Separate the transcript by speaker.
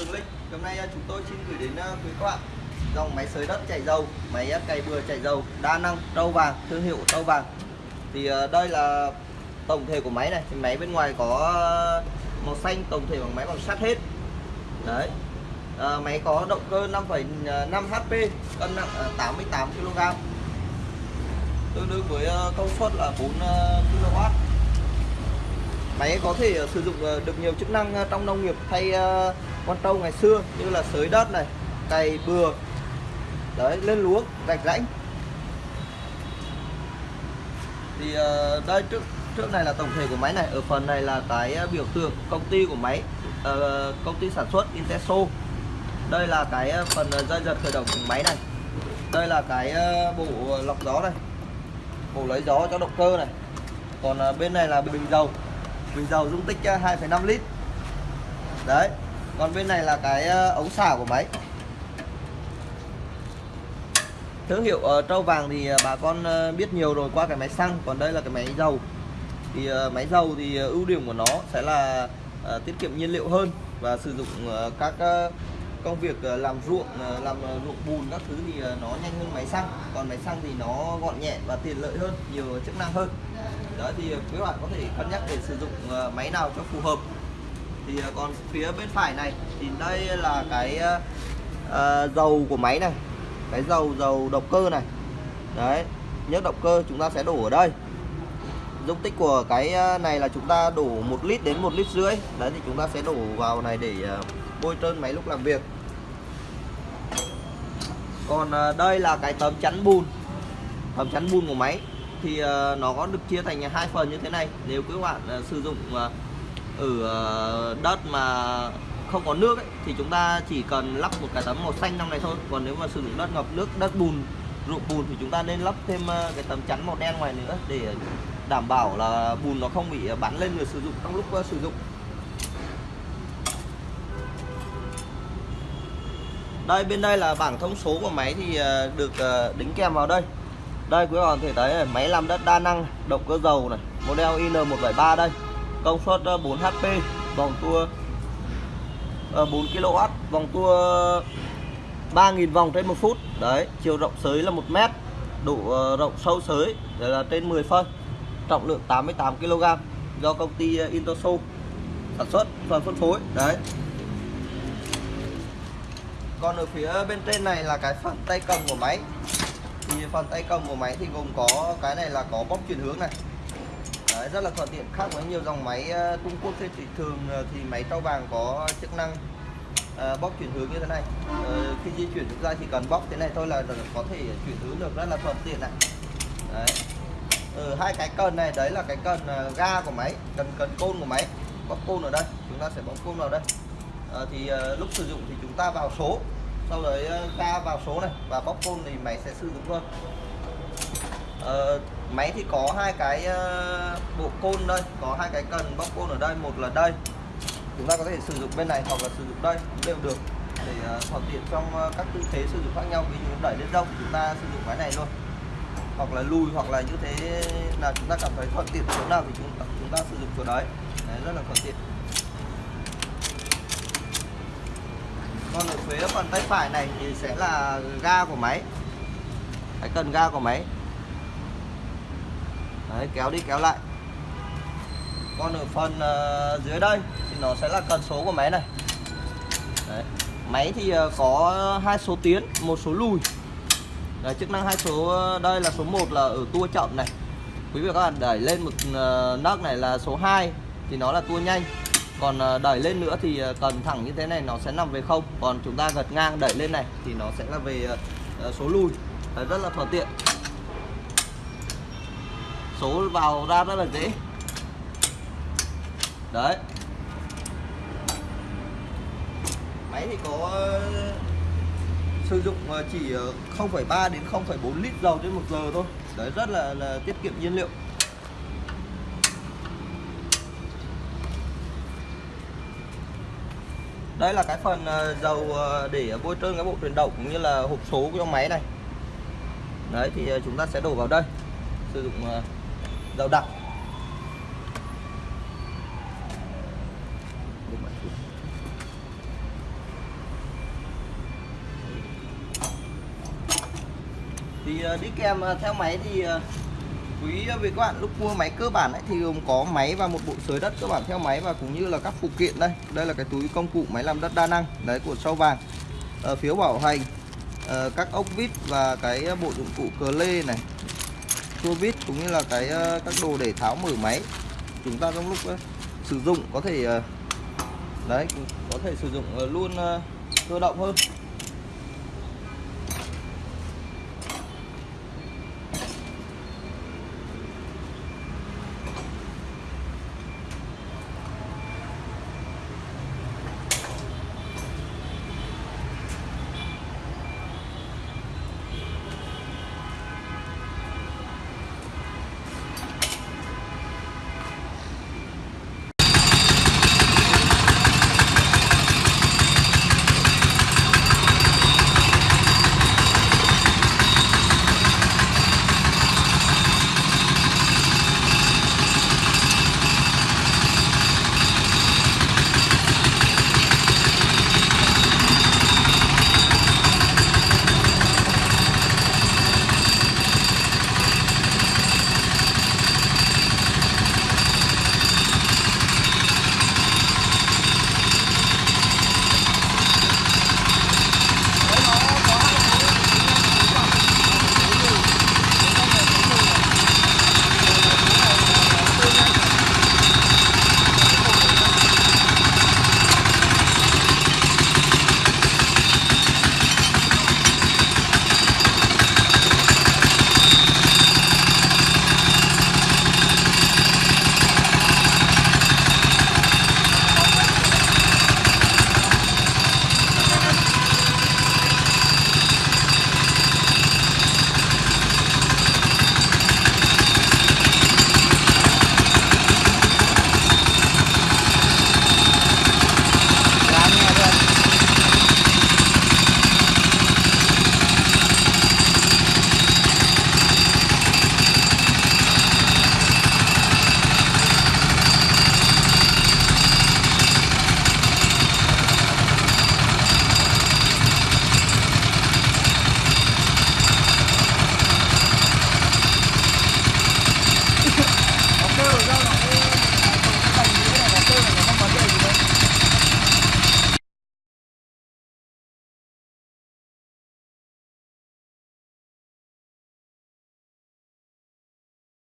Speaker 1: Tường Linh. Hôm nay à, chúng tôi xin gửi đến à, quý các bạn dòng máy sới đất chảy dầu, máy à, cày bừa chảy dầu đa năng trâu vàng, thương hiệu trâu vàng. Thì đây là tổng thể của máy này. Thì máy bên ngoài có màu xanh, tổng thể bằng máy bằng sắt hết. Đấy. à, máy có động cơ 5,5 HP, cân nặng 88 kg. Tương đương với công suất là 4 kW máy có thể ờ, sử dụng ờ, được nhiều chức năng ờ, trong nông nghiệp thay con trâu ngày xưa như là sới đất này, cày bừa. Đấy, lên lúa rạch rãnh. Thì đây, trước trước này là tổng thể của máy này, ở phần này là cái biểu tượng công ty của máy công ty sản xuất Inteso. Đây là cái phần dây giật khởi động của máy này. Đây là cái bộ lọc gió này. Bộ lấy gió cho động cơ này. Còn bên này là bình dầu bình dầu dung tích ờ, 2,5 lít. Đấy còn bên này là cái ờ, ống xả của máy. Thương hiệu uh, trâu vàng thì bà con biết nhiều rồi qua cái máy xăng còn đây là cái máy dầu. Thì máy dầu thì ưu điểm của nó sẽ là tiết kiệm nhiên liệu hơn và sử dụng các công việc ờ, làm ruộng ờ, làm ờ, ruộng bùn các thứ thì nó nhanh hơn máy xăng. Còn máy xăng thì nó gọn nhẹ và tiện lợi hơn nhiều chức năng hơn. Đó thì quý bạn có thể cân nhắc để sử dụng máy nào cho phù hợp. Thì còn phía bên phải này thì đây là cái uh, dầu của máy này cái dầu dầu động cơ này. Đấy nhớ động cơ chúng ta sẽ đổ ở đây. Dung tích của cái này là chúng ta đổ một lít đến một lít rưỡi. Đấy thì chúng ta sẽ đổ vào này để uh, bôi trơn máy lúc làm việc. Còn ờ, đây là cái tấm chắn bùn. Tấm chắn bùn của máy. Thì ờ, nó có được chia thành hai phần như thế này. Nếu các bạn ờ, sử dụng ở đất mà không có nước ấy, thì chúng ta chỉ cần lắp một cái tấm màu xanh trong này thôi. Còn nếu mà sử dụng đất ngập nước đất bùn ruộng bùn thì chúng ta nên lắp thêm cái tấm chắn màu đen ngoài nữa để đảm bảo là bùn nó không bị bắn lên người sử dụng trong lúc sử dụng. Đây bên đây là bảng thông số của máy thì ờ, được ờ, đính kèm vào đây. Đây quý bạn có thể thấy này, máy làm đất đa năng động cơ dầu này model IN173 đây. Công suất ờ, 4 HP vòng tua 4 kW vòng tua 3.000 vòng trên một phút. Đấy chiều rộng sới là 1 mét độ rộng sâu sới đấy là trên 10 phân trọng lượng 88 kg do công ty Intosu sản xuất và phân phối. Đấy còn ở phía bên trên này là cái phần tay cầm của máy. Thì phần tay cầm của máy thì gồm có cái này là có bóp chuyển hướng này. Đấy, rất là thuận tiện. Khác với nhiều dòng máy ờ, Trung Quốc trên thị trường ờ, thì máy trâu vàng có chức năng ờ, bóp chuyển hướng như thế này. Ờ, khi di chuyển chúng ta chỉ cần bóp thế này thôi là có thể chuyển hướng được rất là thuận tiện này. Đấy. Ừ, hai cái cần này đấy là cái cần ga của máy cần cần côn của máy. Bóp côn ở đây chúng ta sẽ bóp côn vào đây. Ờ, thì ờ, lúc sử dụng thì chúng ta vào số. Sau đấy ờ, ga vào số này và bóc côn thì máy sẽ sử dụng luôn. Ờ, máy thì có hai cái bộ côn đây có hai cái cần bóc côn ở đây một là đây. Chúng ta có thể sử dụng bên này hoặc là sử dụng đây cũng đều được. Để thuận tiện trong các tư thế sử dụng khác nhau ví dụ đẩy lên rông chúng ta sử dụng máy này luôn. Hoặc là lùi hoặc là như thế là chúng ta cảm thấy thuận tiện chỗ nào thì chúng ta, chúng ta sử dụng chỗ đấy. Đấy rất là thuận tiện. Còn ở phía phần tay phải này thì sẽ là ga của máy. Cái cần ga của máy. Đấy, kéo đi kéo lại. Còn ở phần uh, dưới đây thì nó sẽ là cần số của máy này. Đấy. máy thì uh, có hai số tiến một số lùi. Đấy, chức năng hai số ờ, đây là số 1 là ở tua chậm này. Quý vị và các bạn đẩy lên một uh, nấc này là số 2 thì nó là tua nhanh còn ờ, đẩy lên nữa thì ờ, cần thẳng như thế này nó sẽ nằm về không. Còn chúng ta gật ngang đẩy lên này thì nó sẽ là về ờ, số lùi. Đấy, rất là thuận tiện. Số vào ra rất là dễ. Đấy. Máy thì có sử dụng chỉ 0,3 đến 0,4 lít dầu trên một giờ thôi. Đấy rất là, là tiết kiệm nhiên liệu. đây là cái phần ờ, dầu ờ, để bôi trơn cái bộ truyền động cũng như là hộp số của trong máy này. Đấy, thì ờ, chúng ta sẽ đổ vào đây. Sử dụng dầu đặc. Thì đi kèm theo máy thì quý vị các bạn lúc mua máy cơ bản ấy, thì gồm có máy và một bộ sới đất cơ bản theo máy và cũng như là các phụ kiện đây. Đây là cái túi công cụ máy làm đất đa năng đấy của sau vàng. Ờ, phiếu bảo hành ờ, các ốc vít và cái bộ dụng cụ cờ lê này tua vít cũng như là cái ờ, các đồ để tháo mở máy chúng ta trong lúc ờ, sử dụng có thể đấy có thể sử dụng luôn cơ động hơn.